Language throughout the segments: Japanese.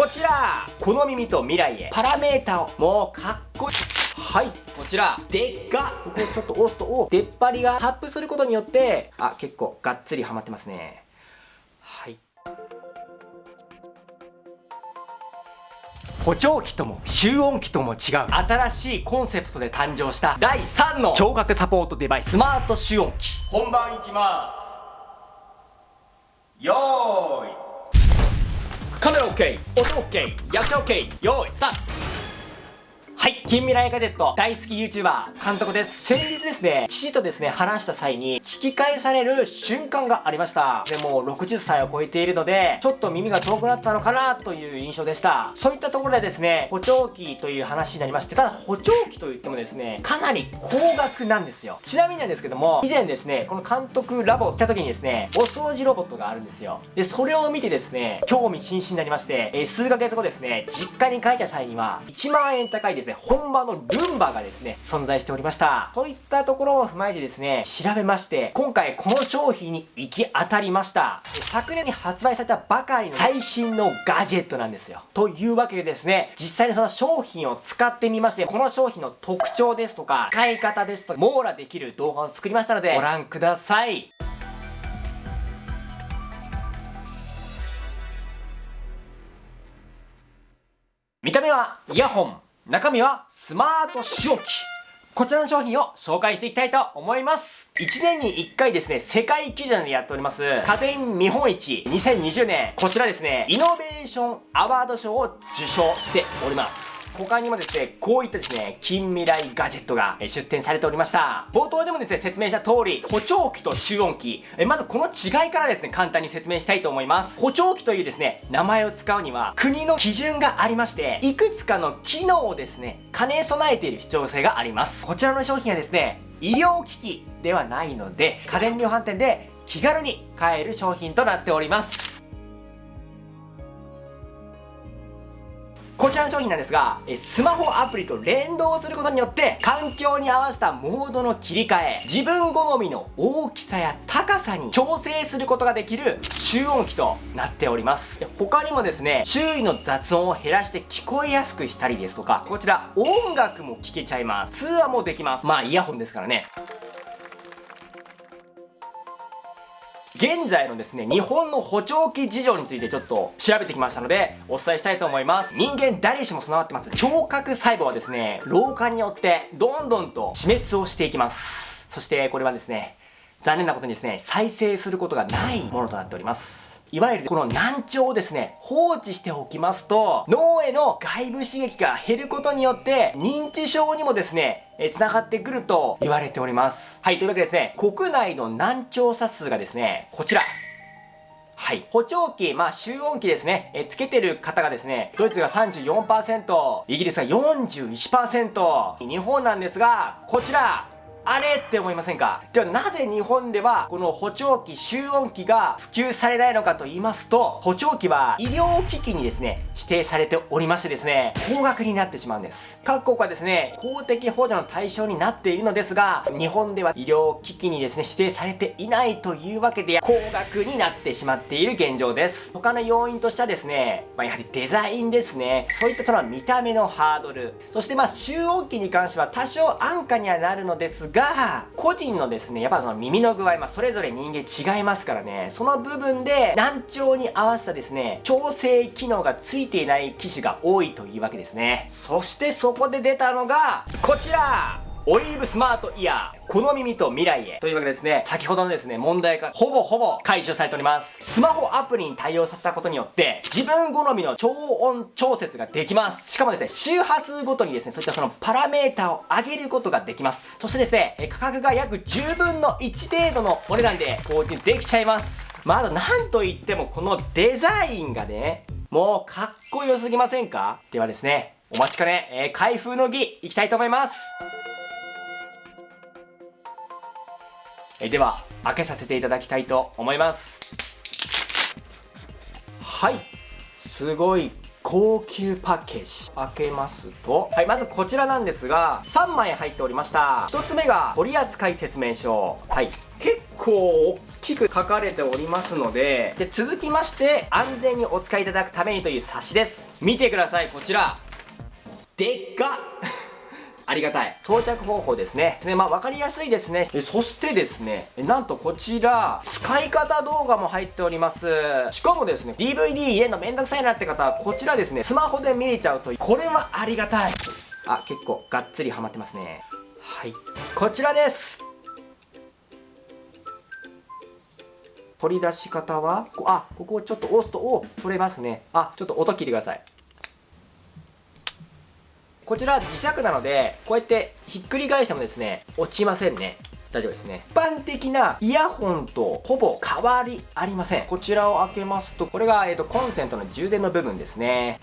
こちら。この耳と未来へ。パラメータを。もうかっこいい。はい。こちら。でっか。ここちょっと押すとお出っ張りが。タップすることによって。あ結構がっつりはまってますね。はい。補聴器とも集音機とも違う。新しいコンセプトで誕生した。第3の。聴覚サポートデバイス。スマート集音機本番いきます。よーいカメラ OK 音 OK 役者 OK 用意スタート。はい。近未来カデット大好き YouTuber 監督です。先日ですね父とですね話した際に聞き返される瞬間がありました。でも60歳を超えているのでちょっと耳が遠くなったのかなという印象でした。そういったところでですね補聴器という話になりましてただ補聴器といってもですねかなり高額なんですよ。ちなみになんですけども以前ですねこの監督ラボ来た時にですねお掃除ロボットがあるんですよ。でそれを見てですね興味津々になりまして、えー、数ヶ月後ですね実家に帰った際には1万円高いですねね、本場のルンバがですね、存在しておりました。そういったところを踏まえてですね、調べまして、今回この商品に行き当たりました。昨年に発売されたばかりの最新のガジェットなんですよ。というわけでですね、実際にその商品を使ってみまして、この商品の特徴ですとか、使い方ですとか、網羅できる動画を作りましたので、ご覧ください。見た目はイヤホン中身はスマート仕置きこちらの商品を紹介していきたいと思います。1年に1回ですね、世界基準でやっております、家電見本市2020年、こちらですね、イノベーションアワード賞を受賞しております。他にもですね、こういったですね、近未来ガジェットが出展されておりました。冒頭でもですね、説明した通り、補聴器と集音器。えまずこの違いからですね、簡単に説明したいと思います。補聴器というですね、名前を使うには、国の基準がありまして、いくつかの機能をですね、兼ね備えている必要性があります。こちらの商品はですね、医療機器ではないので、家電量販店で気軽に買える商品となっております。こちらの商品なんですが、スマホアプリと連動することによって、環境に合わせたモードの切り替え、自分好みの大きさや高さに調整することができる集音機となっております。他にもですね、周囲の雑音を減らして聞こえやすくしたりですとか、こちら音楽も聴けちゃいます。通話もできます。まあイヤホンですからね。現在のですね、日本の補聴器事情についてちょっと調べてきましたので、お伝えしたいと思います。人間誰しも備わってます。聴覚細胞はですね、老化によってどんどんと死滅をしていきます。そしてこれはですね、残念なことにですね、再生することがないものとなっております。いわゆるこの難聴をですね、放置しておきますと、脳への外部刺激が減ることによって、認知症にもですね、え繋がってくると言われております。はい、というわけでですね、国内の難聴者数がですね、こちら。はい。補聴器、まあ、集音器ですね。え、つけてる方がですね、ドイツが34%、イギリスが41%、日本なんですが、こちら、あれって思いませんか？ではなぜ日本ではこの補聴器集音器が普及されないのかと言いますと補聴器は医療機器にですね指定されておりましてですね高額になってしまうんです。各国はですね公的補助の対象になっているのですが日本では医療機器にですね指定されていないというわけで高額になってしまっている現状です。他の要因としてはですね、まあ、やはりデザインですね。そういったその見た目のハードル。そしてまあ集音器に関しては多少安価にはなるのですが、が個人のですね、やっぱその耳の具合、まあ、それぞれ人間違いますからね、その部分で難聴に合わせたですね、調整機能がついていない機種が多いというわけですね。そしてそこで出たのが、こちらオリーブスマートイヤー、この耳と未来へ。というわけでですね、先ほどのですね、問題がほぼほぼ解消されております。スマホアプリに対応させたことによって、自分好みの超音調節ができます。しかもですね、周波数ごとにですね、そういったそのパラメータを上げることができます。そしてですね、価格が約10分の1程度のお値段で購入できちゃいます。まあ、あとなんといってもこのデザインがね、もうかっこよすぎませんか？ではですね、お待ちかね、えー、開封の儀、いきたいと思います。えでは開けさせていただきたいと思います。はい。すごい高級パッケージ。開けますと。はいまずこちらなんですが3枚入っておりました。1つ目が取扱説明書。はい。結構大きく書かれておりますのでで続きまして安全にお使いいただくためにという冊子です。見てくださいこちら。でっかありがたい。装着方法ですね。ねまあ分かりやすいですね。そしてですねなんとこちら使い方動画も入っております。しかもですね DVD 入れるのめんどくさいなって方はこちらですねスマホで見れちゃうとこれはありがたい。あ結構がっつりハマってますね。はい。こちらです。取り出し方はあここをちょっと押すとお取れますね。あちょっと音聞いてください。こちら磁石なのでこうやってひっくり返してもですね落ちませんね。大丈夫ですね。一般的なイヤホンとほぼ変わりありません。こちらを開けますとこれが、えーと、コンセントの充電の部分ですね。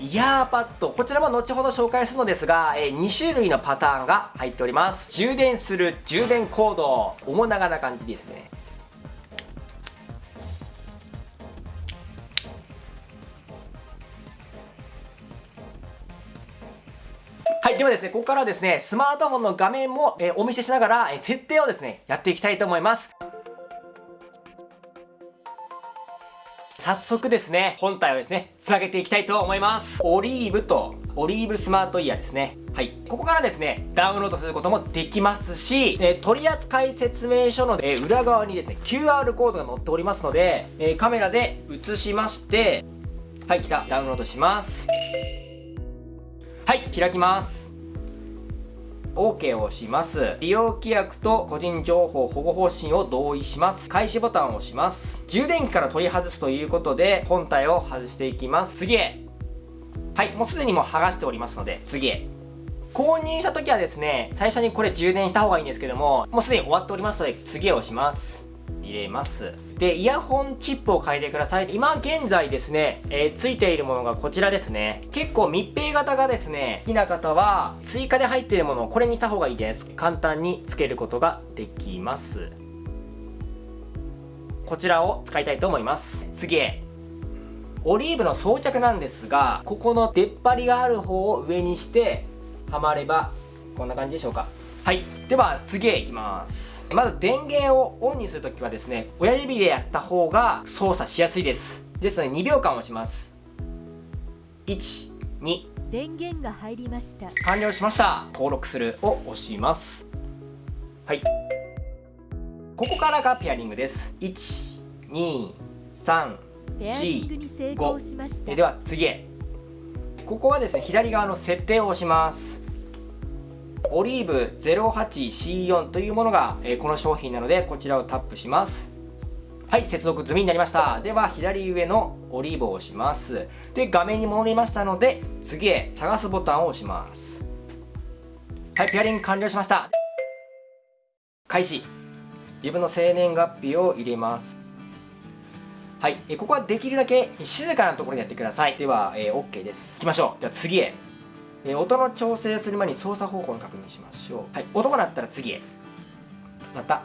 イヤーパッドこちらも後ほど紹介するのですが、えー、2種類のパターンが入っております。充電する充電コード面長な感じですね。はい、ではですね、ここからはですね、スマートフォンの画面も、えー、お見せしながら、えー、設定をですね、やっていきたいと思います。早速ですね、本体をですね、つなげていきたいと思います。オリーブと、オリーブスマートイヤーですね。はい。ここからですね、ダウンロードすることもできますし、えー、取扱説明書の、えー、裏側にですね、QR コードが載っておりますので、えー、カメラで映しまして、はい、来た。ダウンロードします。はい開きます。OK を押します。利用規約と個人情報保護方針を同意します。開始ボタンを押します。充電器から取り外すということで本体を外していきます。次へ。はいもうすでにもう剥がしておりますので次へ。購入した時はですね最初にこれ充電した方がいいんですけどももうすでに終わっておりますので次へ押します。入れます。でイヤホンチップを変えてください。今現在ですね、えー、ついているものがこちらですね。結構密閉型がですね好きな方は追加で入っているものをこれにした方がいいです。簡単につけることができます。こちらを使いたいと思います。次へ。オリーブの装着なんですがここの出っ張りがある方を上にしてはまればこんな感じでしょうか。はい。では次へ行きます。まず電源をオンにするときはですね親指でやった方が操作しやすいです。ですので2秒間押します。12電源が入りました。完了しました。登録する。を押します。はい。ここからがペアリングです。123 4 5では次へ。ここはですね左側の設定を押しますオリーブ 08C4 というものが、えこの商品なのでこちらをタップします。はい接続済みになりました。では左上のオリーブを押します。で画面に戻りましたので次へ探すボタンを押します。はいペアリング完了しました。開始。自分の生年月日を入れます。はい、えここはできるだけ静かなところでやってください。では、えー、OK です。いきましょう。では次へ。えー、音の調整する前に操作方法を確認しましょう。はい、音が鳴ったら次へ。また。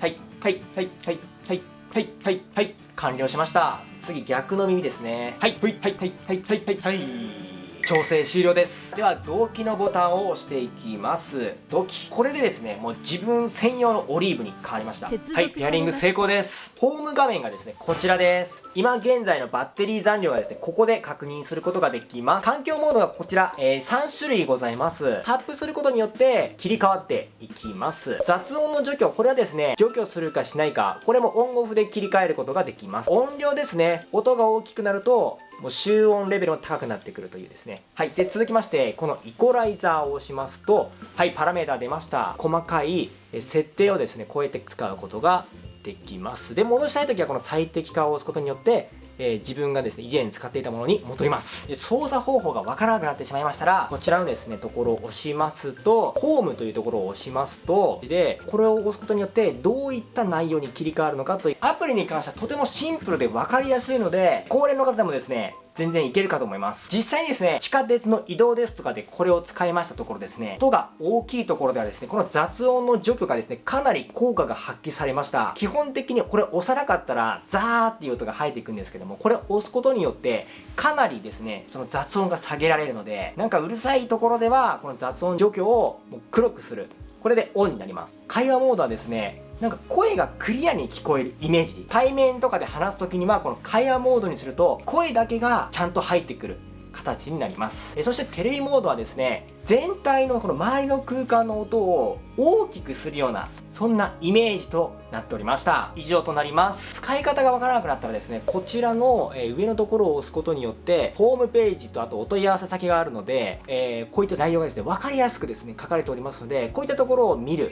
はい、はい、はい、はい、はい、はい、はい、はい、完了しました。次、逆の耳ですね。はい、はい、はい、はい、はい、はい、はい。調整終了です。では同期のボタンを押していきます。同期これでですねもう自分専用のオリーブに変わりました。はいペアリング成功です。ホーム画面がですねこちらです。今現在のバッテリー残量はですねここで確認することができます。環境モードがこちら、えー、3種類ございます。タップすることによって切り替わっていきます。雑音の除去これはですね除去するかしないかこれもオンオフで切り替えることができます。音量ですね音が大きくなるともう集音レベルも高くなってくるというですね。はい。で続きましてこのイコライザーを押しますとはいパラメータ出ました。細かい設定をですね超えて使うことができます。で戻したい時はこの最適化を押すことによってえー、自分がですね以前使っていたものに戻ります。で操作方法がわからなくなってしまいましたらこちらのですねところを押しますとホームというところを押しますとでこれを押すことによってどういった内容に切り替わるのかというアプリに関してはとてもシンプルで分かりやすいので高齢の方でもですね全然いけるかと思います。実際にですね地下鉄の移動ですとかでこれを使いましたところですね音が大きいところではですねこの雑音の除去がですねかなり効果が発揮されました。基本的にこれ押さなかったらザーっていう音が入っていくんですけどもこれ押すことによってかなりですねその雑音が下げられるのでなんかうるさいところではこの雑音除去をもう黒くする。これでオンになります。会話モードはですねなんか声がクリアに聞こえるイメージ対面とかで話す時にはこの会話モードにすると声だけがちゃんと入ってくる形になります。えそしてテレビモードはですね全体のこの周りの空間の音を大きくするようなそんなイメージとなっておりました。以上となります。使い方がわからなくなったらですねこちらの、上のところを押すことによってホームページとあとお問い合わせ先があるので、えー、こういった内容がですね分かりやすくですね書かれておりますのでこういったところを見る。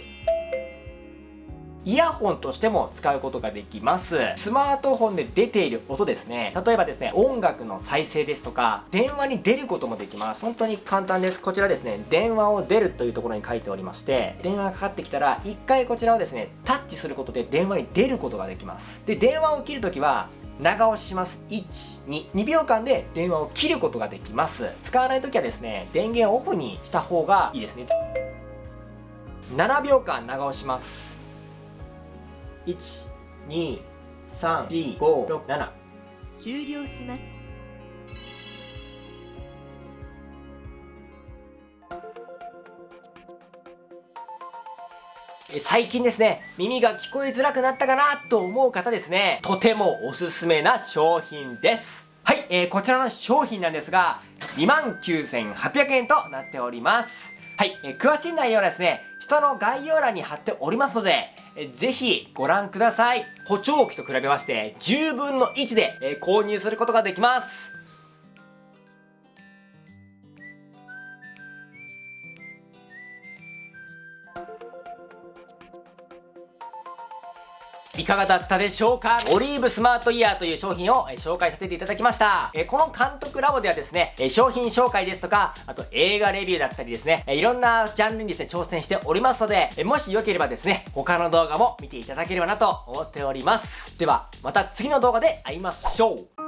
イヤホンとしても使うことができます。スマートフォンで出ている音ですね。例えばですね音楽の再生ですとか電話に出ることもできます。本当に簡単です。こちらですね電話を出るというところに書いておりまして電話がかかってきたら1回こちらをですねタッチすることで電話に出ることができます。で電話を切るときは長押しします。122秒間で電話を切ることができます。使わない時はですね電源オフにした方がいいですね。7秒間長押します。1234567終了します。最近ですね耳が聞こえづらくなったかなと思う方ですね。とてもおすすめな商品です。はい、えー、こちらの商品なんですが29,800円となっております。はい、えー、詳しい内容はですね下の概要欄に貼っておりますのでえぜひご覧ください。補聴器と比べまして10分の1で、購入することができます。いかがだったでしょうか？オリーブスマートイヤーという商品を紹介させていただきました。この監督ラボではですね、商品紹介ですとか、あと映画レビューだったりですね、いろんなジャンルにですね、挑戦しておりますので、もしよければですね、他の動画も見ていただければなと思っております。では、また次の動画で会いましょう